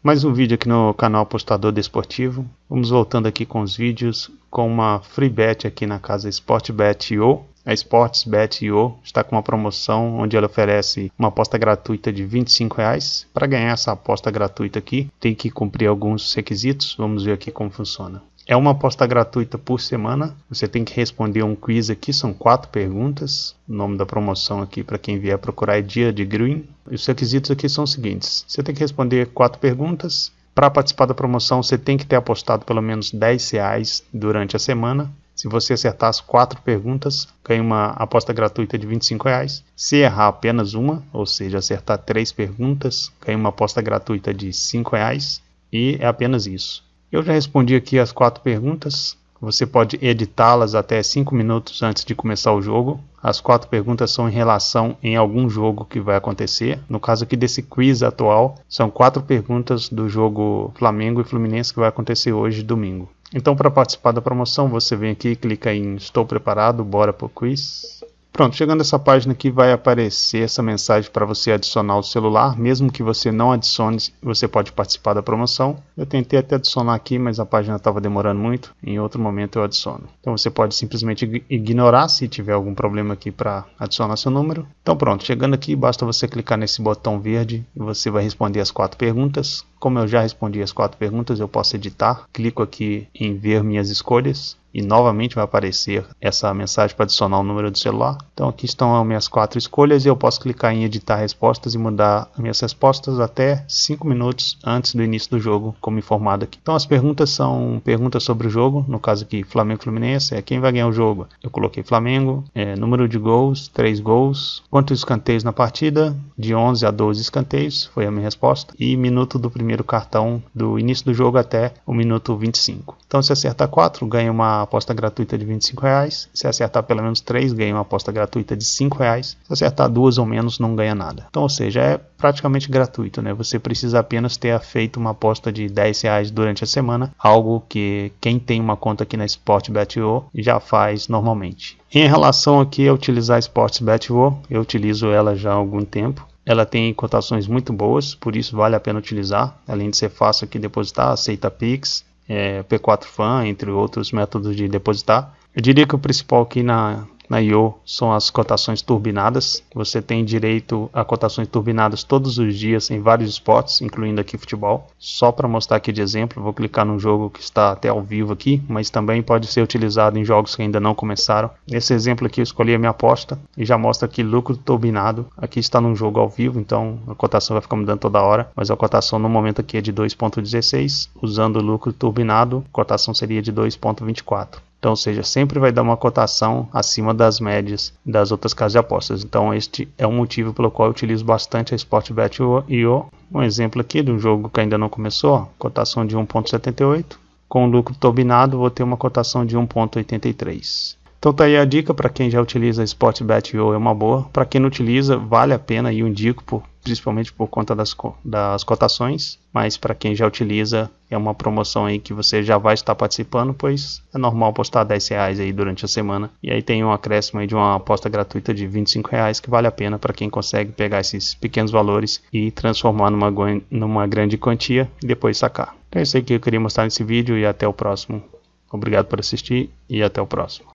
Mais um vídeo aqui no canal Apostador Desportivo. Vamos voltando aqui com os vídeos com uma free bet aqui na casa Sportbet.io. A Sportsbet.io está com uma promoção onde ela oferece uma aposta gratuita de 25 reais. Para ganhar essa aposta gratuita aqui, tem que cumprir alguns requisitos. Vamos ver aqui como funciona. É uma aposta gratuita por semana. Você tem que responder um quiz aqui, são quatro perguntas. O nome da promoção aqui para quem vier procurar é Dia de Green. E os requisitos aqui são os seguintes: você tem que responder quatro perguntas. Para participar da promoção, você tem que ter apostado pelo menos 10 reais durante a semana. Se você acertar as quatro perguntas, ganha uma aposta gratuita de 25 reais. Se errar apenas uma, ou seja, acertar três perguntas, ganha uma aposta gratuita de 5 reais. E é apenas isso. Eu já respondi aqui as quatro perguntas. Você pode editá-las até 5 minutos antes de começar o jogo. As quatro perguntas são em relação em algum jogo que vai acontecer. No caso aqui desse quiz atual, são quatro perguntas do jogo Flamengo e Fluminense que vai acontecer hoje, domingo. Então, para participar da promoção, você vem aqui, clica em Estou preparado, bora pro quiz. Pronto, chegando essa página aqui vai aparecer essa mensagem para você adicionar o celular, mesmo que você não adicione, você pode participar da promoção. Eu tentei até adicionar aqui, mas a página estava demorando muito, em outro momento eu adiciono. Então você pode simplesmente ignorar se tiver algum problema aqui para adicionar seu número. Então pronto, chegando aqui basta você clicar nesse botão verde e você vai responder as quatro perguntas. Como eu já respondi as quatro perguntas, eu posso editar. Clico aqui em ver minhas escolhas e novamente vai aparecer essa mensagem para adicionar o número do celular. Então aqui estão as minhas quatro escolhas e eu posso clicar em editar respostas e mudar minhas respostas até 5 minutos antes do início do jogo, como informado aqui. Então as perguntas são perguntas sobre o jogo, no caso aqui Flamengo Fluminense, é quem vai ganhar o jogo. Eu coloquei Flamengo, é, número de gols, 3 gols, quantos escanteios na partida, de 11 a 12 escanteios, foi a minha resposta, e minuto do primeiro cartão do início do jogo até o minuto 25. Então se acertar 4, ganha uma aposta gratuita de 25 reais. Se acertar pelo menos 3, ganha uma aposta gratuita de 5 reais. Se acertar duas ou menos, não ganha nada. Então, ou seja, é praticamente gratuito, né? Você precisa apenas ter feito uma aposta de 10 reais durante a semana, algo que quem tem uma conta aqui na Sportbet.io já faz normalmente. Em relação aqui a utilizar a Sportbet.io, eu utilizo ela já há algum tempo. Ela tem cotações muito boas, por isso vale a pena utilizar. Além de ser fácil aqui depositar, aceita Pix, é, P4 Fan, entre outros métodos de depositar. Eu diria que o principal aqui na, na IO são as cotações turbinadas. Você tem direito a cotações turbinadas todos os dias em vários esportes, incluindo aqui futebol. Só para mostrar aqui de exemplo, vou clicar num jogo que está até ao vivo aqui, mas também pode ser utilizado em jogos que ainda não começaram. Nesse exemplo aqui eu escolhi a minha aposta e já mostra aqui lucro turbinado. Aqui está num jogo ao vivo, então a cotação vai ficar mudando toda hora, mas a cotação no momento aqui é de 2.16, usando o lucro turbinado, a cotação seria de 2.24. Então, ou seja, sempre vai dar uma cotação acima das médias das outras casas de apostas. Então, este é um motivo pelo qual eu utilizo bastante a Sportbet.io. Um exemplo aqui de um jogo que ainda não começou, cotação de 1.78. Com lucro turbinado, vou ter uma cotação de 1.83. Então tá aí a dica para quem já utiliza Sportbet.io é uma boa. Para quem não utiliza, vale a pena e eu indico por principalmente por conta das, das cotações, mas para quem já utiliza é uma promoção aí que você já vai estar participando, pois é normal postar 10 reais aí durante a semana e aí tem um acréscimo aí de uma aposta gratuita de 25 reais que vale a pena para quem consegue pegar esses pequenos valores e transformar numa, numa grande quantia e depois sacar. Então é isso aí que eu queria mostrar nesse vídeo e até o próximo. Obrigado por assistir e até o próximo.